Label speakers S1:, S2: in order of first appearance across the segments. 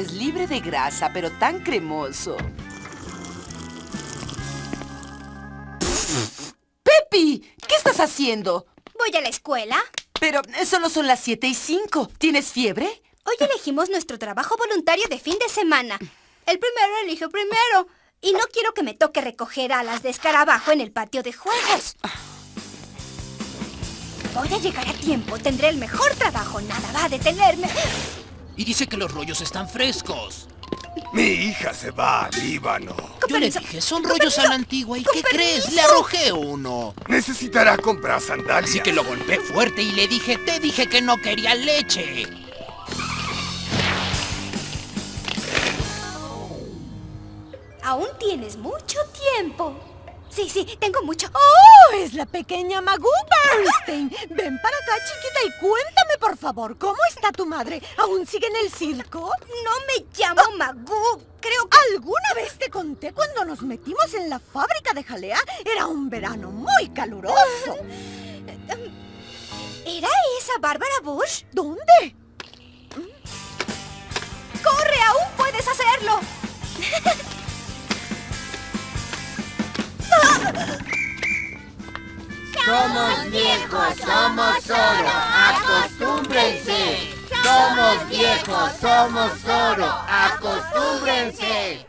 S1: es libre de grasa, pero tan cremoso. ¡Pepi! ¿Qué estás haciendo?
S2: Voy a la escuela.
S1: Pero eh, solo son las 7 y 5. ¿Tienes fiebre?
S2: Hoy elegimos nuestro trabajo voluntario de fin de semana. El primero elige primero. Y no quiero que me toque recoger alas de escarabajo en el patio de juegos. Voy a llegar a tiempo. Tendré el mejor trabajo. Nada va a detenerme.
S3: Y dice que los rollos están frescos.
S4: Mi hija se va al Líbano.
S3: Yo le dije, son rollos a la antigua. ¿Y qué crees? Le arrojé uno.
S4: Necesitará comprar sandalias.
S3: Así que lo golpeé fuerte y le dije, te dije que no quería leche.
S2: Aún tienes mucho tiempo. Sí, sí, tengo mucho.
S5: ¡Oh! Es la pequeña Magoo Bernstein. Ven para acá, chiquita, y cuéntame, por favor, ¿cómo está tu madre? ¿Aún sigue en el circo?
S2: No me llamo Magoo. Creo que...
S5: ¿Alguna vez te conté cuando nos metimos en la fábrica de jalea? Era un verano muy caluroso.
S2: ¿Era esa Bárbara Bush?
S5: ¿Dónde?
S6: Somos oro, acostúmbrense. Somos viejos, somos oro, acostúmbrense.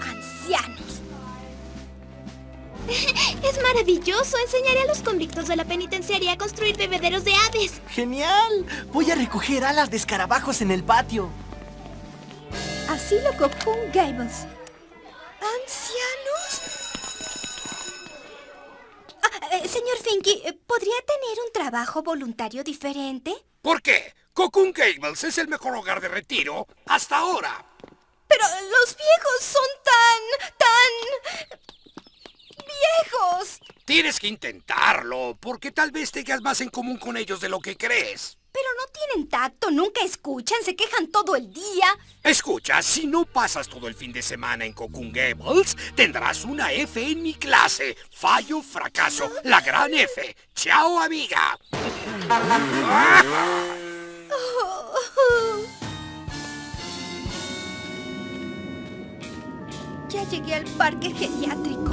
S2: ¡Ancianos!
S7: Es maravilloso. Enseñaré a los convictos de la penitenciaria a construir bebederos de aves.
S8: ¡Genial! Voy a recoger alas de escarabajos en el patio.
S2: Asilo Cocoon Gables. ¿Ancianos? Ah, eh, señor Finky, eh, ¿podría tener un trabajo voluntario diferente?
S4: ¿Por qué? Cocoon Gables es el mejor hogar de retiro hasta ahora.
S2: Pero los viejos son tan... tan... viejos.
S4: Tienes que intentarlo, porque tal vez tengas más en común con ellos de lo que crees.
S2: Pero no tienen tacto, nunca escuchan, se quejan todo el día.
S4: Escucha, si no pasas todo el fin de semana en Cocoon Gables, tendrás una F en mi clase. Fallo, fracaso, la gran F. Chao, amiga.
S2: Ya llegué al parque geriátrico.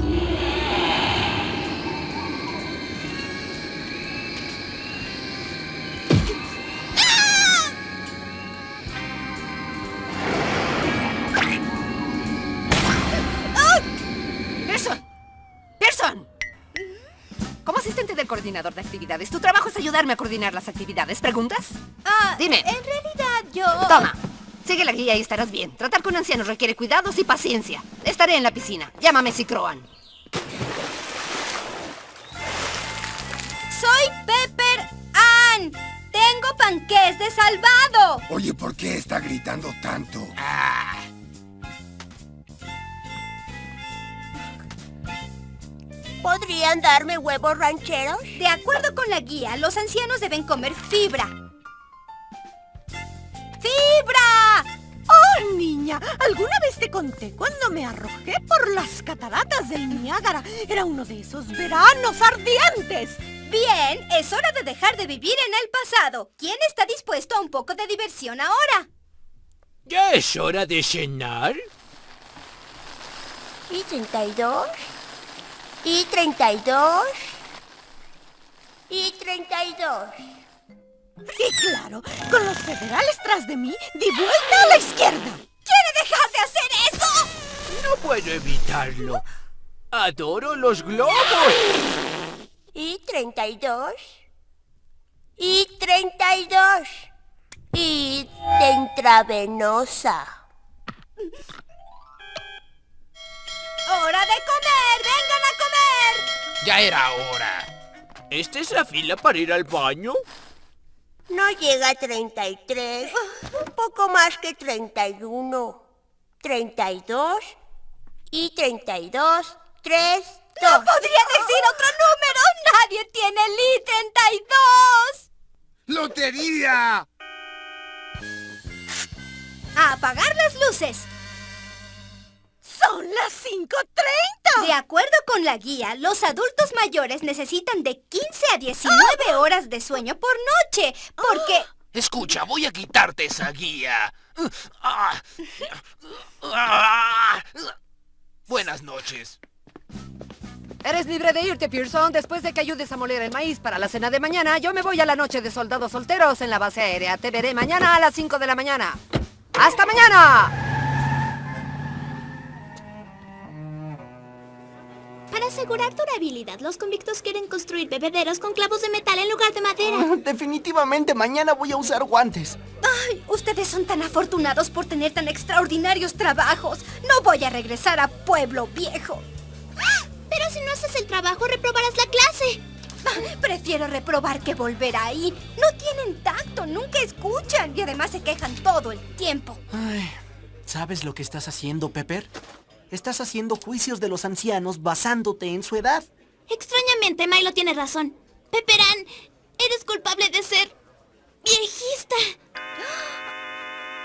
S9: Coordinador de actividades, tu trabajo es ayudarme a coordinar las actividades. ¿Preguntas?
S2: Ah,
S9: Dime.
S2: En realidad yo...
S9: Toma. Sigue la guía y estarás bien. Tratar con ancianos requiere cuidados y paciencia. Estaré en la piscina. Llámame si croan.
S2: Soy Pepper Ann. Tengo panqués de salvado.
S4: Oye, ¿por qué está gritando tanto?
S6: ¿Podrían darme huevos rancheros?
S2: De acuerdo con la guía, los ancianos deben comer fibra. ¡Fibra!
S5: ¡Oh, niña! ¿Alguna vez te conté cuando me arrojé por las cataratas del Niágara? Era uno de esos veranos ardientes.
S2: Bien, es hora de dejar de vivir en el pasado. ¿Quién está dispuesto a un poco de diversión ahora?
S3: ¿Ya es hora de cenar?
S6: ¿Y 32? ¿Y 32? ¿Y 32?
S5: Y claro, con los federales tras de mí, di vuelta a la izquierda.
S2: ¿Quiere dejar de hacer eso?
S3: No puedo evitarlo. Adoro los globos.
S6: ¿Y 32? ¿Y 32? ¿Y de intravenosa?
S2: ¡Hora de comer! ¡Vengan a comer!
S3: Ya era hora. ¿Esta es la fila para ir al baño?
S6: No llega a 33. Un poco más que 31. 32. Y 32. 3, 2.
S2: ¡No podría decir otro número! ¡Nadie tiene el I-32!
S4: ¡Lotería!
S2: ¡A apagar las luces!
S5: Son las 5.30.
S2: De acuerdo con la guía, los adultos mayores necesitan de 15 a 19 horas de sueño por noche, porque...
S3: Escucha, voy a quitarte esa guía. Ah. Ah. Buenas noches.
S9: Eres libre de irte, Pearson. Después de que ayudes a moler el maíz para la cena de mañana, yo me voy a la noche de soldados solteros en la base aérea. Te veré mañana a las 5 de la mañana. ¡Hasta mañana!
S7: Asegurar durabilidad, los convictos quieren construir bebederos con clavos de metal en lugar de madera.
S8: Definitivamente mañana voy a usar guantes.
S2: Ay, ustedes son tan afortunados por tener tan extraordinarios trabajos. No voy a regresar a Pueblo Viejo.
S7: Pero si no haces el trabajo, reprobarás la clase.
S2: Ah, Prefiero reprobar que volver ahí. No tienen tacto, nunca escuchan y además se quejan todo el tiempo.
S8: Ay, ¿sabes lo que estás haciendo, Pepper? Estás haciendo juicios de los ancianos basándote en su edad.
S7: Extrañamente, Milo tiene razón. Peperán, eres culpable de ser... viejista.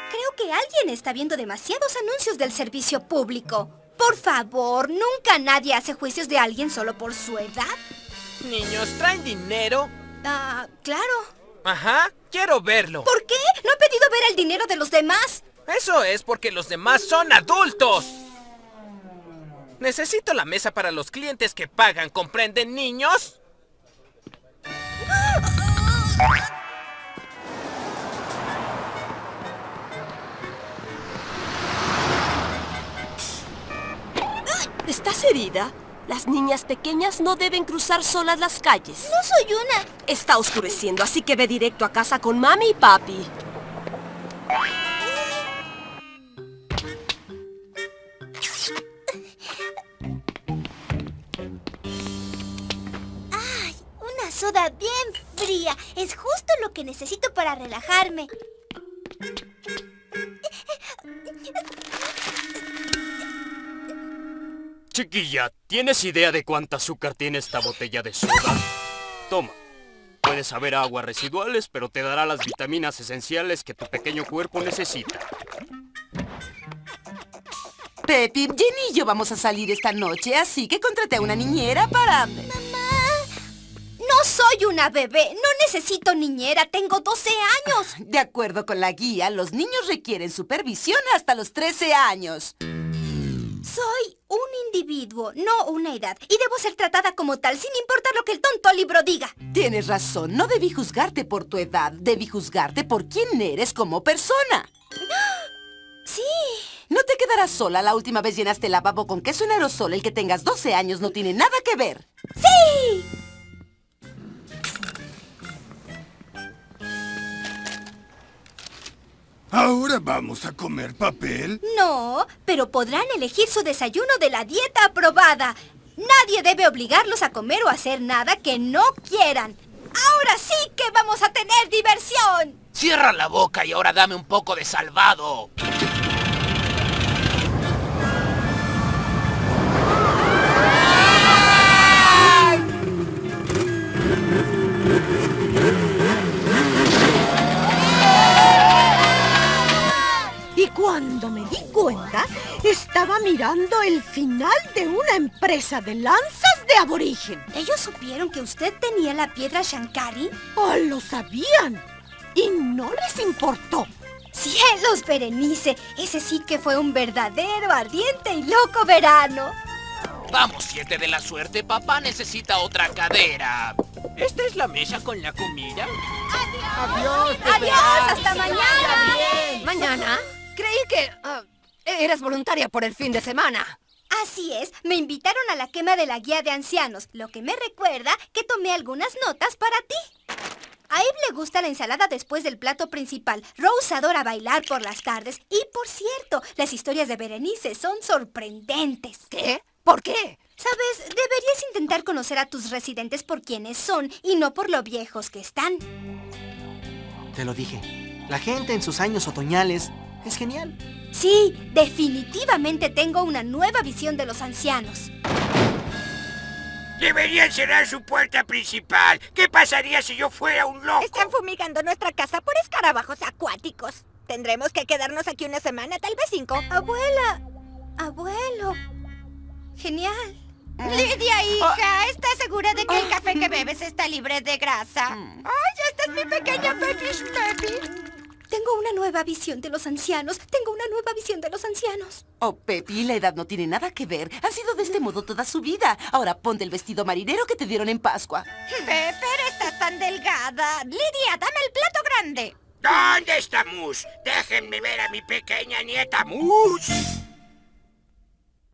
S2: Creo que alguien está viendo demasiados anuncios del servicio público. Por favor, nunca nadie hace juicios de alguien solo por su edad.
S10: Niños, ¿traen dinero?
S2: Ah, claro.
S10: Ajá, quiero verlo.
S2: ¿Por qué? No he pedido ver el dinero de los demás.
S10: Eso es porque los demás son adultos. Necesito la mesa para los clientes que pagan, ¿comprenden, niños?
S11: ¿Estás herida? Las niñas pequeñas no deben cruzar solas las calles.
S7: No soy una.
S11: Está oscureciendo, así que ve directo a casa con mami y papi.
S7: Es justo lo que necesito para relajarme.
S12: Chiquilla, ¿tienes idea de cuánta azúcar tiene esta botella de soda? Toma. Puede saber a aguas residuales, pero te dará las vitaminas esenciales que tu pequeño cuerpo necesita.
S1: Pepi, Jenny y yo vamos a salir esta noche, así que contraté a una niñera para...
S2: Soy una bebé. No necesito niñera. Tengo 12 años.
S1: De acuerdo con la guía, los niños requieren supervisión hasta los 13 años.
S2: Soy un individuo, no una edad. Y debo ser tratada como tal, sin importar lo que el tonto libro diga.
S1: Tienes razón, no debí juzgarte por tu edad, debí juzgarte por quién eres como persona.
S2: Sí.
S1: No te quedarás sola. La última vez llenaste el lavabo con queso en aerosol. El que tengas 12 años no tiene nada que ver.
S2: ¡Sí!
S13: ¿Ahora vamos a comer papel?
S2: No, pero podrán elegir su desayuno de la dieta aprobada. Nadie debe obligarlos a comer o hacer nada que no quieran. Ahora sí que vamos a tener diversión.
S3: Cierra la boca y ahora dame un poco de salvado.
S5: Mirando el final de una empresa de lanzas de aborigen.
S2: ¿Ellos supieron que usted tenía la piedra Shankari?
S5: ¡Oh, lo sabían! Y no les importó.
S2: ¡Cielos, Berenice! Ese sí que fue un verdadero, ardiente y loco verano.
S3: Vamos, siete de la suerte. Papá necesita otra cadera.
S10: ¿Esta es la mesa con la comida?
S2: ¡Adiós! ¡Adiós! ¡Hasta mañana!
S9: ¿Mañana? Creí que... ah, eras voluntaria por el fin de semana.
S2: Así es, me invitaron a la quema de la guía de ancianos, lo que me recuerda que tomé algunas notas para ti. A Eve le gusta la ensalada después del plato principal. Rose adora bailar por las tardes. Y por cierto, las historias de Berenice son sorprendentes.
S9: ¿Qué? ¿Por qué?
S2: Sabes, deberías intentar conocer a tus residentes por quienes son y no por lo viejos que están.
S8: Te lo dije. La gente en sus años otoñales es genial.
S2: Sí, definitivamente tengo una nueva visión de los ancianos.
S4: Deberían cerrar su puerta principal. ¿Qué pasaría si yo fuera un loco?
S14: Están fumigando nuestra casa por escarabajos acuáticos. Tendremos que quedarnos aquí una semana, tal vez cinco.
S2: Abuela, Abuelo. Genial.
S14: Lidia, hija, ¿estás segura de que el café que bebes está libre de grasa? ¡Ay, esta es mi pequeña Pepish Pepi!
S2: Tengo una nueva visión de los ancianos. Tengo una nueva visión de los ancianos.
S1: Oh, Pepi, la edad no tiene nada que ver. Han sido de este modo toda su vida. Ahora ponte el vestido marinero que te dieron en Pascua.
S14: Pepper, estás tan delgada. Lidia, dame el plato grande.
S4: ¿Dónde está Mus? Déjenme ver a mi pequeña nieta Mus.